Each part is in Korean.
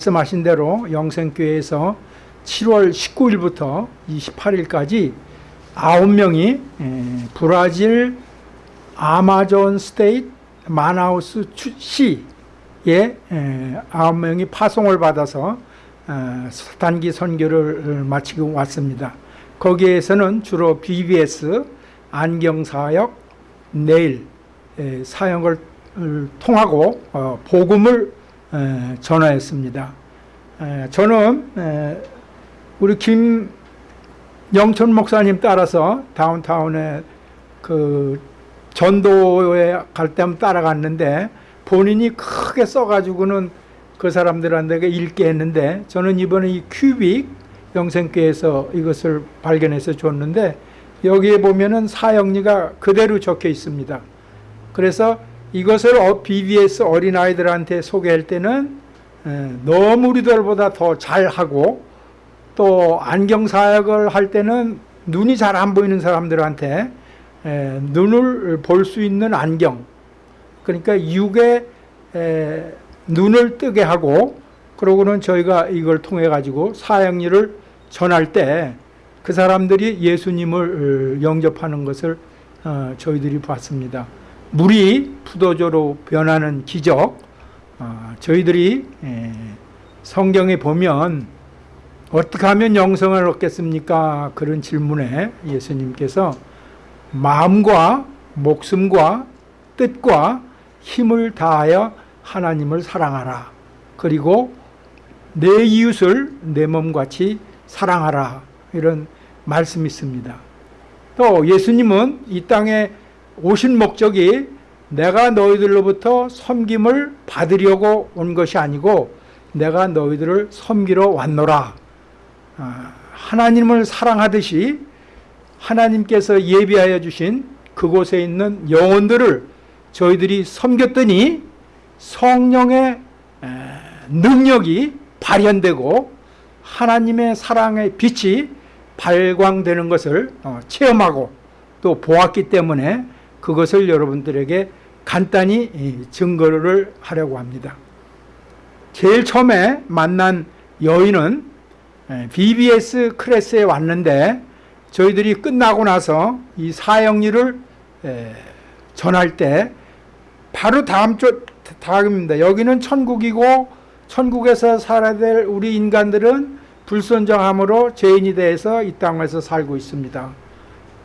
말씀하신 대로 영생교회에서 7월 19일부터 28일까지 9명이 브라질 아마존 state 마나우스 시에 9명이 파송을 받아서 어, 단기 선교를 마치고 왔습니다. 거기에서는 주로 VBS 안경사역 내일 사역을 통하고 어, 복음을 전화했습니다. 저는 우리 김영천 목사님 따라서 다운타운에 그 전도에 갈 때면 따라갔는데 본인이 크게 써가지고는 그 사람들한테 읽게 했는데 저는 이번에 이 큐빅 영생교에서 이것을 발견해서 줬는데 여기에 보면은 사형리가 그대로 적혀 있습니다. 그래서 이것을 BBS 어린아이들한테 소개할 때는 너무 우리들보다 더 잘하고 또 안경사역을 할 때는 눈이 잘 안 보이는 사람들한테 눈을 볼 수 있는 안경 그러니까 육에 눈을 뜨게 하고 그러고는 저희가 이걸 통해 가지고 사형리를 전할 때 그 사람들이 예수님을 영접하는 것을 어, 저희들이 봤습니다. 물이 푸도조로 변하는 기적 어, 저희들이 성경에 보면 어떻게 하면 영성을 얻겠습니까? 그런 질문에 예수님께서 마음과 목숨과 뜻과 힘을 다하여 하나님을 사랑하라. 그리고 내 이웃을 내 몸같이 사랑하라. 이런 말씀이 있습니다. 또 예수님은 이 땅에 오신 목적이 내가 너희들로부터 섬김을 받으려고 온 것이 아니고 내가 너희들을 섬기러 왔노라. 아, 하나님을 사랑하듯이 하나님께서 예비하여 주신 그곳에 있는 영혼들을 저희들이 섬겼더니 성령의 능력이 발현되고 하나님의 사랑의 빛이 발광되는 것을 어, 체험하고 또 보았기 때문에 그것을 여러분들에게 간단히 증거를 하려고 합니다. 제일 처음에 만난 여인은 BBS 클래스에 왔는데 저희들이 끝나고 나서 이 사형리를 전할 때 바로 다음 주 다음입니다. 여기는 천국이고 천국에서 살아야 될 우리 인간들은 불순정함으로 죄인이 대해서 이 땅에서 살고 있습니다.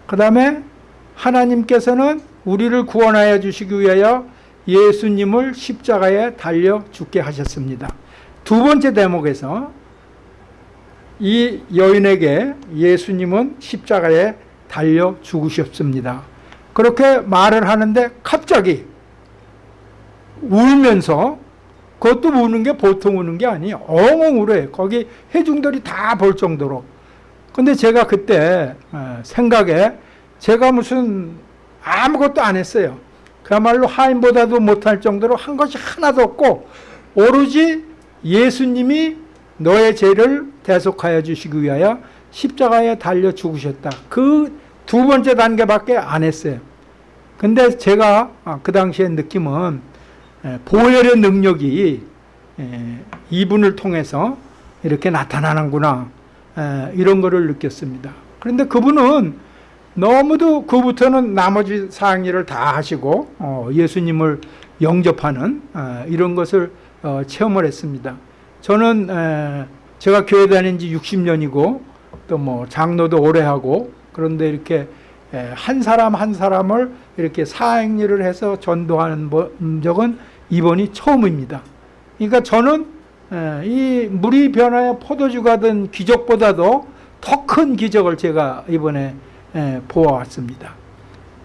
그 다음에 하나님께서는 우리를 구원하여 주시기 위하여 예수님을 십자가에 달려 죽게 하셨습니다. 두 번째 대목에서 이 여인에게 예수님은 십자가에 달려 죽으셨습니다. 그렇게 말을 하는데 갑자기 울면서 그것도 우는 게 보통 우는 게 아니에요. 엉엉 울어요. 거기 해중들이 다 볼 정도로. 근데 제가 그때 어, 생각에 제가 무슨 아무것도 안 했어요. 그야말로 하인보다도 못할 정도로 한 것이 하나도 없고 오로지 예수님이 너의 죄를 대속하여 주시기 위하여 십자가에 달려 죽으셨다. 그 두 번째 단계밖에 안 했어요. 근데 제가 아, 그 당시에 느낌은 보혈의 능력이 이분을 통해서 이렇게 나타나는구나 이런 거를 느꼈습니다. 그런데 그분은 너무도 그부터는 나머지 사항일을 다 하시고 어, 예수님을 영접하는 어, 이런 것을 어, 체험을 했습니다. 저는 제가 교회 다닌 지 60년이고 또 뭐 장로도 오래 하고 그런데 이렇게 한 사람 한 사람을 이렇게 사행일을 해서 전도하는 적은 이번이 처음입니다. 그러니까 저는 이 물이 변하여 포도주가 된 기적보다도 더 큰 기적을 제가 이번에 보아왔습니다.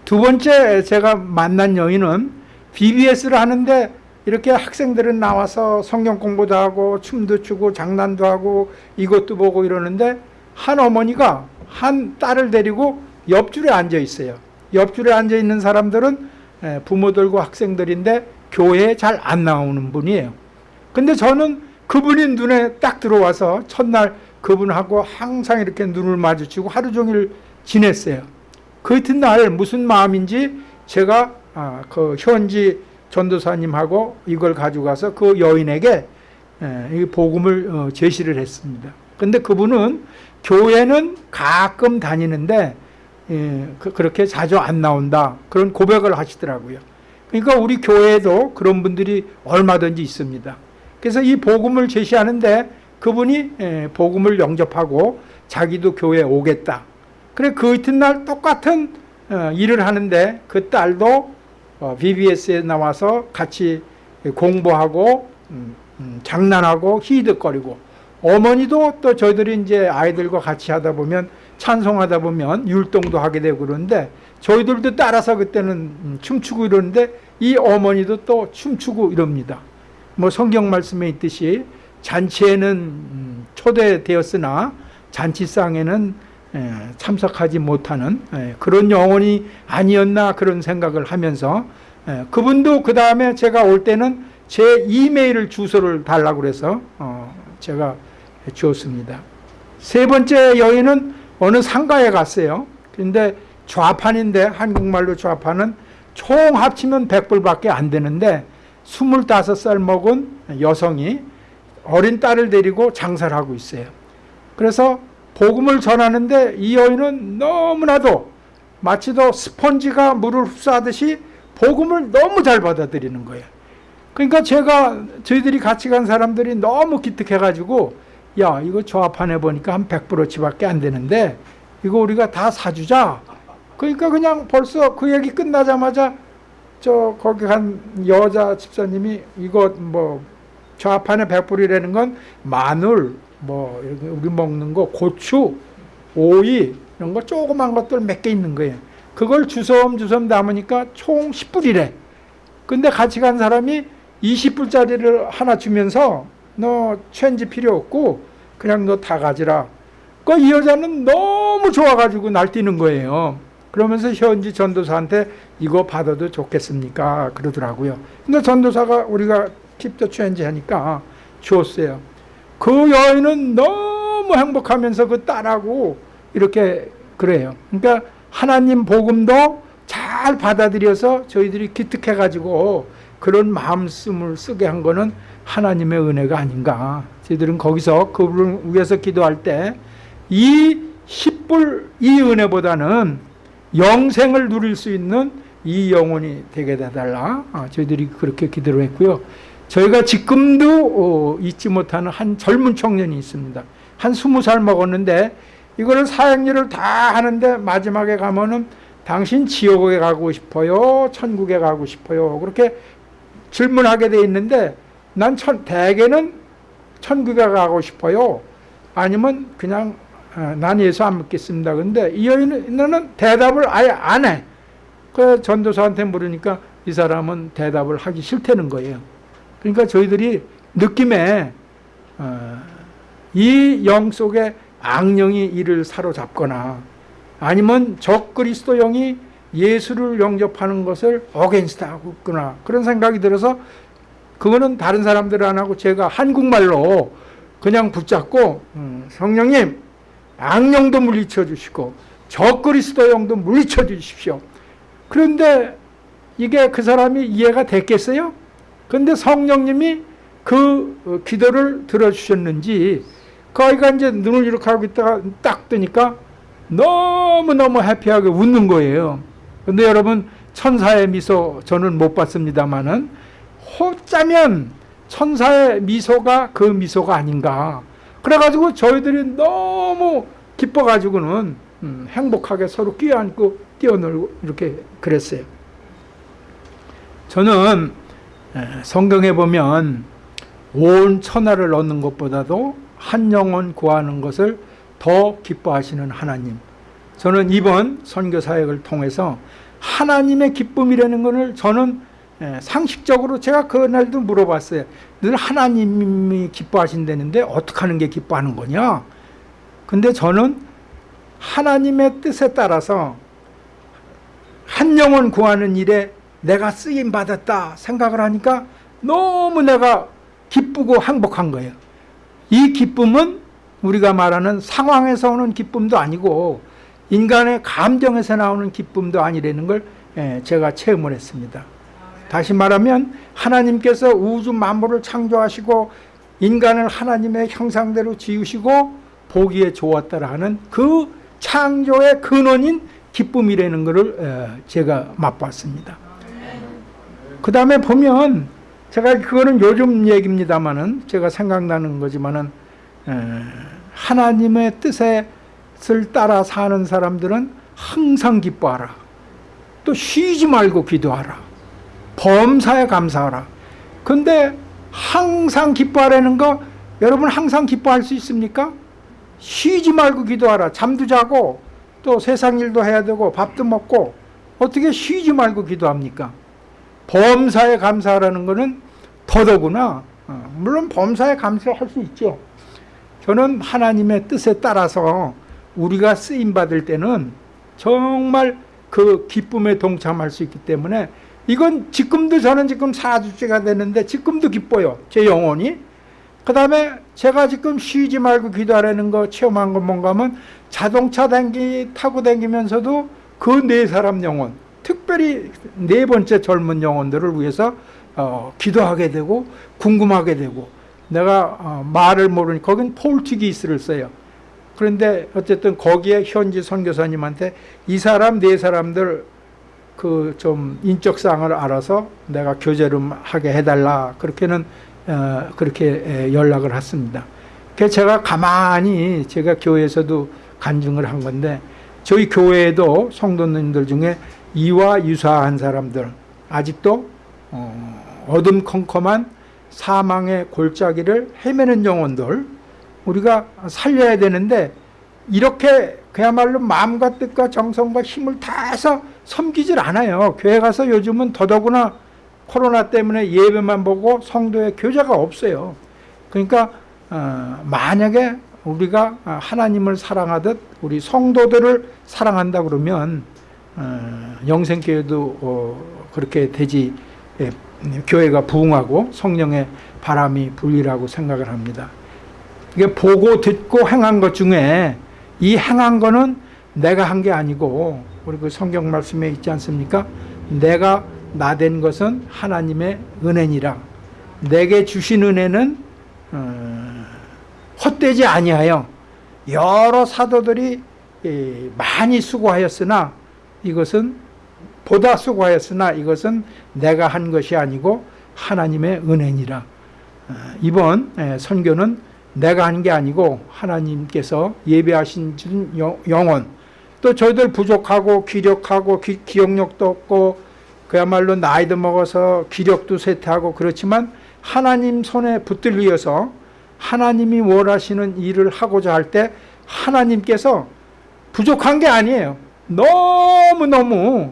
두 번째 제가 만난 여인은 BBS를 하는데 이렇게 학생들은 나와서 성경 공부도 하고 춤도 추고 장난도 하고 이것도 보고 이러는데 한 어머니가 한 딸을 데리고 옆줄에 앉아 있어요. 옆줄에 앉아 있는 사람들은 부모들과 학생들인데 교회에 잘 안 나오는 분이에요. 근데 저는 그분이 눈에 딱 들어와서 첫날 그분하고 항상 이렇게 눈을 마주치고 하루 종일 지냈어요. 그 이튿날 무슨 마음인지 제가 아, 그 현지 전도사님하고 이걸 가져가서 그 여인에게 예, 이 복음을 어, 제시를 했습니다. 근데 그분은 교회는 가끔 다니는데 예, 그, 그렇게 자주 안 나온다 그런 고백을 하시더라고요. 그러니까 우리 교회에도 그런 분들이 얼마든지 있습니다. 그래서 이 복음을 제시하는데 그분이 예, 복음을 영접하고 자기도 교회에 오겠다. 그래 그 이튿날 똑같은 어, 일을 하는데 그 딸도 어, BBS에 나와서 같이 공부하고 음, 음, 장난하고 희득거리고 어머니도 또 저희들이 이제 아이들과 같이 하다 보면 찬송하다 보면 율동도 하게 되고 그러는데 저희들도 따라서 그때는 음, 춤추고 이러는데 이 어머니도 또 춤추고 이럽니다. 뭐 성경 말씀에 있듯이 잔치에는 음, 초대되었으나 잔치상에는 예, 참석하지 못하는 예, 그런 영혼이 아니었나 그런 생각을 하면서 예, 그분도 그 다음에 제가 올 때는 제 이메일 주소를 달라고 그래서 어, 제가 주었습니다. 세 번째 여인은 어느 상가에 갔어요. 근데 좌판인데 한국말로 좌판은 총 합치면 100불밖에 안 되는데 25살 먹은 여성이 어린 딸을 데리고 장사를 하고 있어요. 그래서 복음을 전하는데 이 여인은 너무나도 마치도 스펀지가 물을 흡수하듯이 복음을 너무 잘 받아들이는 거예요. 그러니까 제가 저희들이 같이 간 사람들이 너무 기특해가지고 야 이거 조합판에 보니까 한 100브로치밖에 안 되는데 이거 우리가 다 사주자. 그러니까 그냥 벌써 그 얘기 끝나자마자 저 거기 간 여자 집사님이 이거 뭐 좌판에 100불이라는 건 마늘 뭐 우리 먹는 거 고추 오이 이런 거 조그만 것들 몇 개 있는 거예요. 그걸 주섬주섬 담으니까 총 10불이래. 근데 같이 간 사람이 20불짜리를 하나 주면서 너 체인지 필요 없고 그냥 너 다 가지라. 그 이 여자는 너무 좋아가지고 날뛰는 거예요. 그러면서 현지 전도사한테 이거 받아도 좋겠습니까? 그러더라고요. 근데 전도사가 우리가 킵더 체인지 하니까 주었어요. 그 여인은 너무 행복하면서 그 딸하고 이렇게 그래요. 그러니까 하나님 복음도 잘 받아들여서 저희들이 기특해가지고 그런 마음씀을 쓰게 한 거는 하나님의 은혜가 아닌가. 저희들은 거기서 그분을 위해서 기도할 때이 10불 이 은혜보다는 영생을 누릴 수 있는 이 영혼이 되게 해달라. 아, 저희들이 그렇게 기도를 했고요. 저희가 지금도 어, 잊지 못하는 한 젊은 청년이 있습니다. 한 스무 살 먹었는데 이거를 사형리를 다 하는데 마지막에 가면은 당신 지옥에 가고 싶어요? 천국에 가고 싶어요? 그렇게 질문하게 돼 있는데 난 천, 대개는 천국에 가고 싶어요. 아니면 그냥 어, 난 예수 안 믿겠습니다. 근데 이 여인은 대답을 아예 안 해. 그 전도사한테 물으니까 이 사람은 대답을 하기 싫다는 거예요. 그러니까 저희들이 느낌에 어, 이 영 속에 악령이 이를 사로잡거나 아니면 적 그리스도 영이 예수를 영접하는 것을 against 하고 있구나 그런 생각이 들어서 그거는 다른 사람들 안 하고 제가 한국말로 그냥 붙잡고 음, 성령님 악령도 물리쳐 주시고 적 그리스도 영도 물리쳐 주십시오. 그런데 이게 그 사람이 이해가 됐겠어요? 근데 성령님이 그 어, 기도를 들어주셨는지 그 아이가 이제 눈을 이렇게 하고 있다가 딱 뜨니까 너무너무 해피하게 웃는 거예요. 근데 여러분 천사의 미소 저는 못 봤습니다만은 호짜면 천사의 미소가 그 미소가 아닌가. 그래가지고 저희들이 너무 기뻐가지고는 음, 행복하게 서로 끼어안고 뛰어놀고 이렇게 그랬어요. 저는 성경에 보면 온 천하를 얻는 것보다도 한 영혼 구하는 것을 더 기뻐하시는 하나님. 저는 이번 선교 사역을 통해서 하나님의 기쁨이라는 것을 저는 상식적으로 제가 그날도 물어봤어요. 늘 하나님이 기뻐하신다는데 어떻게 하는 게 기뻐하는 거냐? 근데 저는 하나님의 뜻에 따라서 한 영혼 구하는 일에 내가 쓰임 받았다 생각을 하니까 너무 내가 기쁘고 행복한 거예요. 이 기쁨은 우리가 말하는 상황에서 오는 기쁨도 아니고 인간의 감정에서 나오는 기쁨도 아니라는 걸 예, 제가 체험을 했습니다. 다시 말하면 하나님께서 우주 만물을 창조하시고 인간을 하나님의 형상대로 지으시고 보기에 좋았다라 하는 그 창조의 근원인 기쁨이라는 것을 에, 제가 맛봤습니다. 그 다음에 보면 제가 그거는 요즘 얘기입니다만은 제가 생각나는 거지만은 에, 하나님의 뜻을 따라 사는 사람들은 항상 기뻐하라. 또 쉬지 말고 기도하라. 범사에 감사하라. 근데 항상 기뻐하라는 거 여러분 항상 기뻐할 수 있습니까? 쉬지 말고 기도하라. 잠도 자고 또 세상 일도 해야 되고 밥도 먹고 어떻게 쉬지 말고 기도합니까? 범사에 감사하라는 것은 더더구나 어, 물론 범사에 감사할 수 있죠. 저는 하나님의 뜻에 따라서 우리가 쓰임 받을 때는 정말 그 기쁨에 동참할 수 있기 때문에 이건 지금도 저는 지금 사주째가 되는데 지금도 기뻐요. 제 영혼이. 그 다음에 제가 지금 쉬지 말고 기도하라는 거 체험한 건 뭔가 하면 자동차 댕기 타고 다니면서도 그 네 사람 영혼 특별히 네 번째 젊은 영혼들을 위해서 어, 기도하게 되고 궁금하게 되고 내가 어, 말을 모르니 거긴 폴티기스를 써요. 그런데 어쨌든 거기에 현지 선교사님한테 이 사람 네 사람들 그 좀 인적사항을 알아서 내가 교제를 하게 해달라 그렇게는 어, 그렇게 연락을 했습니다. 제가 가만히 제가 교회에서도 간증을 한 건데 저희 교회에도 성도님들 중에 이와 유사한 사람들 아직도 어, 어둠컴컴한 사망의 골짜기를 헤매는 영혼들 우리가 살려야 되는데 이렇게 그야말로 마음과 뜻과 정성과 힘을 다해서 섬기질 않아요. 교회 가서 요즘은 더더구나 코로나 때문에 예배만 보고 성도의 교제가 없어요. 그러니까 어, 만약에 우리가 하나님을 사랑하듯 우리 성도들을 사랑한다 그러면 어, 영생교회도 어, 그렇게 되지 예, 교회가 부흥하고 성령의 바람이 불리라고 생각을 합니다. 이게 보고 듣고 행한 것 중에 이 행한 거는 내가 한 게 아니고 우리 그 성경 말씀에 있지 않습니까? 내가 나 된 것은 하나님의 은혜니라. 내게 주신 은혜는 어, 헛되지 아니하여 여러 사도들이 많이 수고하였으나 이것은 보다 수고하였으나 이것은 내가 한 것이 아니고 하나님의 은혜니라. 어, 이번 선교는 내가 한 게 아니고 하나님께서 예배하신 영혼 또 저희들 부족하고 기력하고 기, 기억력도 없고 그야말로 나이도 먹어서 기력도 쇠퇴하고 그렇지만 하나님 손에 붙들리어서 하나님이 원하시는 일을 하고자 할 때 하나님께서 부족한 게 아니에요. 너무너무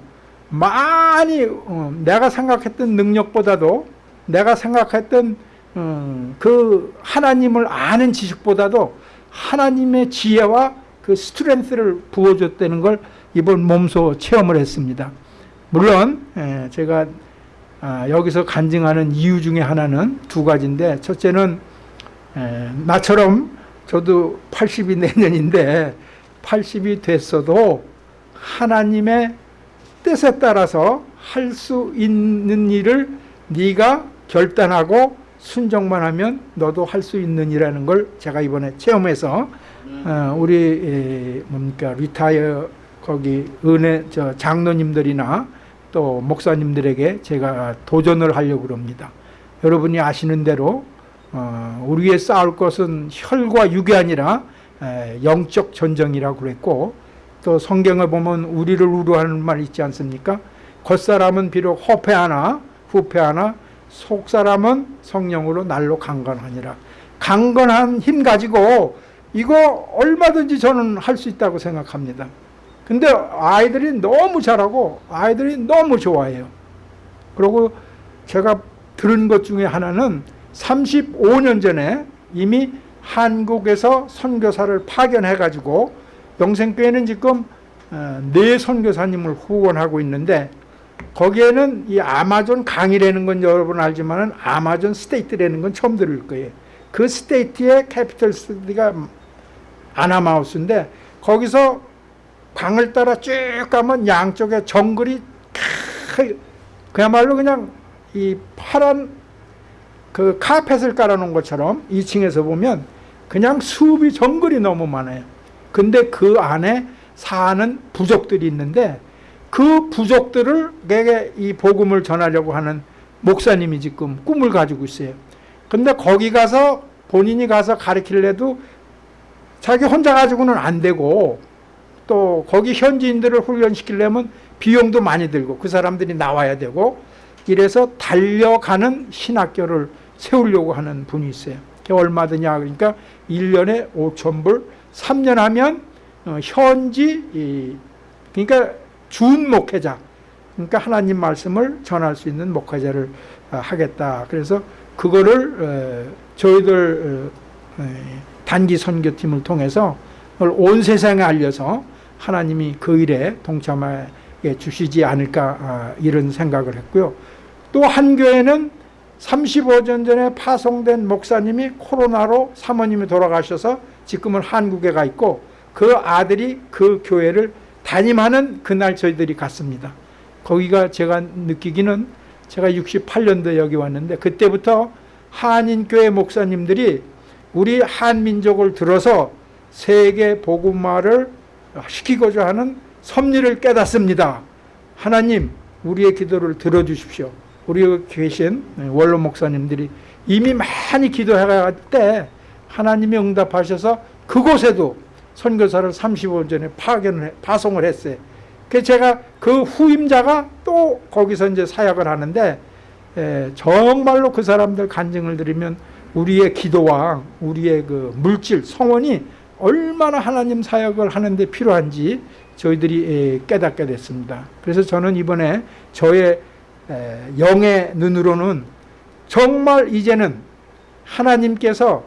많이 어, 내가 생각했던 능력보다도 내가 생각했던 어, 그 하나님을 아는 지식보다도 하나님의 지혜와 그 스트렝스를 부어줬다는 걸 이번 몸소 체험을 했습니다. 물론 예, 제가 아, 여기서 간증하는 이유 중에 하나는 두 가지인데 첫째는 예, 나처럼 저도 80이 내년인데 80이 됐어도 하나님의 뜻에 따라서 할 수 있는 일을 네가 결단하고 순종만 하면 너도 할 수 있는 이라는 걸 제가 이번에 체험해서 어, 우리 뭡니까 리타이어 거기 은혜 저 장로님들이나 또 목사님들에게 제가 도전을 하려고 합니다. 여러분이 아시는 대로 어, 우리의 싸울 것은 혈과 육이 아니라 영적 전쟁이라고 그랬고 또 성경을 보면 우리를 우려하는 말 있지 않습니까? 겉사람은 비록 허패하나 후패하나 속사람은 성령으로 날로 강건하니라. 강건한 힘 가지고 이거 얼마든지 저는 할 수 있다고 생각합니다. 근데 아이들이 너무 잘하고 아이들이 너무 좋아해요. 그리고 제가 들은 것 중에 하나는 35년 전에 이미 한국에서 선교사를 파견해가지고 영생교회는 지금 어, 네 선교사님을 후원하고 있는데 거기에는 이 아마존 강이라는 건 여러분 알지만 아마존 state라는 건 처음 들을 거예요. 그 state의 capital city가 마나우스인데 거기서 강을 따라 쭉 가면 양쪽에 정글이 그야말로 그냥 이 파란 그 카펫을 깔아놓은 것처럼 2층에서 보면 그냥 수없이 정글이 너무 많아요. 근데 그 안에 사는 부족들이 있는데 그 부족들에게 이 복음을 전하려고 하는 목사님이 지금 꿈을 가지고 있어요. 근데 거기 가서 본인이 가서 가르치려도 자기 혼자 가지고는 안 되고 또 거기 현지인들을 훈련시키려면 비용도 많이 들고 그 사람들이 나와야 되고 이래서 달려가는 신학교를 세우려고 하는 분이 있어요. 그게 얼마 드냐 그러니까 1년에 5천 불, 3년 하면 어, 현지 이, 그러니까 준 목회자 그러니까 하나님 말씀을 전할 수 있는 목회자를 어, 하겠다. 그래서 그거를 어, 저희들 단기 선교팀을 통해서 온 세상에 알려서 하나님이 그 일에 동참해 주시지 않을까 아, 이런 생각을 했고요. 또 한 교회는 35년 전에 파송된 목사님이 코로나로 사모님이 돌아가셔서 지금은 한국에 가 있고 그 아들이 그 교회를 담임하는 그날 저희들이 갔습니다. 거기가 제가 느끼기는 제가 68년도에 여기 왔는데 그때부터 한인교회 목사님들이 우리 한민족을 들어서 세계 복음화를 시키고자 하는 섭리를 깨닫습니다. 하나님 우리의 기도를 들어주십시오. 우리 여기 계신 원로 목사님들이 이미 많이 기도해갈 때 하나님이 응답하셔서 그곳에도 선교사를 35년 전에 파견을 파송을 했어요. 그 제가 그 후임자가 또 거기서 이제 사역을 하는데 에, 정말로 그 사람들 간증을 들으면 우리의 기도와 우리의 그 물질 성원이 얼마나 하나님 사역을 하는데 필요한지 저희들이 깨닫게 됐습니다. 그래서 저는 이번에 저의 영의 눈으로는 정말 이제는 하나님께서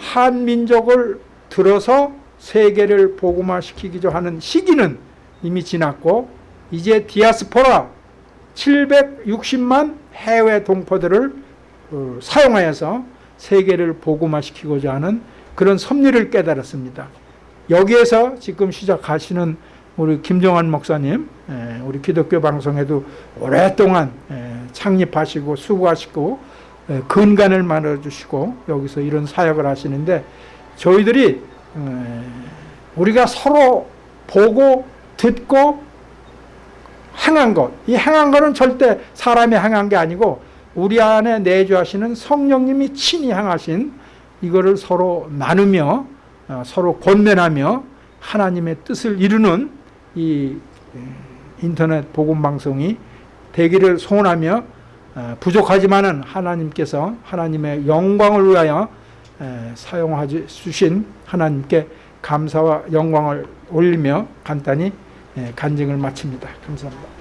한민족을 들어서 세계를 복음화시키기로 하는 시기는 이미 지났고 이제 디아스포라 760만 해외 동포들을 어, 사용하여서 세계를 복음화시키고자 하는 그런 섭리를 깨달았습니다. 여기에서 지금 시작하시는 우리 김정환 목사님, 우리 기독교 방송에도 오랫동안 창립하시고 수고하시고 근간을 만들어주시고 여기서 이런 사역을 하시는데 저희들이 우리가 서로 보고 듣고 행한 것, 이 행한 것은 절대 사람이 행한 게 아니고 우리 안에 내주하시는 성령님이 친히 행하신 이거를 서로 나누며 어, 서로 권면하며 하나님의 뜻을 이루는 이 인터넷 복음 방송이 되기를 소원하며 어, 부족하지만은 하나님께서 하나님의 영광을 위하여 사용해 주신 하나님께 감사와 영광을 올리며 간단히 간증을 마칩니다. 감사합니다.